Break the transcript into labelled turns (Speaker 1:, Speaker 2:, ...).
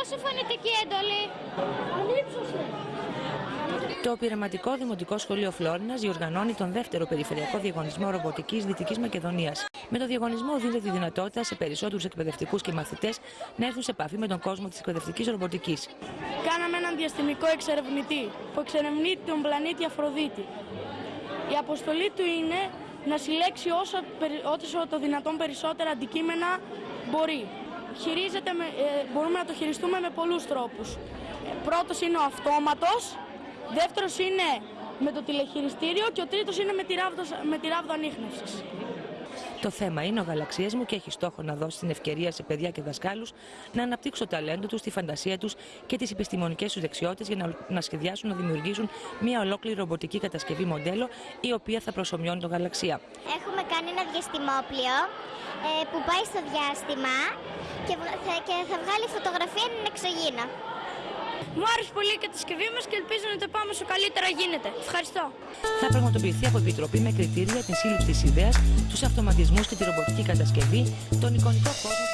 Speaker 1: δώσω φωνητική εντολή.
Speaker 2: Ανύψωσε.
Speaker 3: Το πειραματικό Δημοτικό Σχολείο Φλόρινας διοργανώνει τον δεύτερο περιφερειακό διαγωνισμό ρομποτικής Δυτικής Μακεδονίας. Με το διαγωνισμό δίνεται τη δυνατότητα σε περισσότερους εκπαιδευτικούς και μαθητές να έρθουν σε επαφή με τον κόσμο της εκπαιδευτικής ρομποτικής.
Speaker 2: Κάναμε έναν διαστημικό εξερευνητή που εξερευνεί τον πλανήτη Αφροδίτη. Η αποστολή του είναι να συλλέξει όσο, περι- όσο το δυνατόν περισσότερα αντικείμενα μπορεί. Χειρίζεται με, ε, μπορούμε να το χειριστούμε με πολλούς τρόπους. Ε, πρώτος είναι ο αυτόματος, δεύτερος είναι με το τηλεχειριστήριο και ο τρίτος είναι με τη ράβδο, με τη ράβδο ανίχνευσης.
Speaker 3: Το θέμα είναι ο γαλαξίε μου και έχει στόχο να δώσει την ευκαιρία σε παιδιά και δασκάλους να αναπτύξουν το ταλέντο τους, τη φαντασία τους και τις επιστημονικές τους δεξιότητες για να, να σχεδιάσουν να δημιουργήσουν μια ολόκληρη ρομποτική κατασκευή μοντέλο η οποία θα προσωμιώνει το γαλαξία.
Speaker 1: Έχουμε κάνει ένα διαστημόπλιο ε, που πάει στο διάστημα και, βγα- θα- και θα βγάλει φωτογραφία εν εξωγήινο.
Speaker 2: Μου άρεσε πολύ η κατασκευή μας και ελπίζω να το πάμε όσο καλύτερα γίνεται. Ευχαριστώ.
Speaker 3: Θα πραγματοποιηθεί από επιτροπή με κριτήρια την σύλληψη της ιδέας, τους αυτοματισμούς και τη ρομποτική κατασκευή, τον εικονικό κόσμο.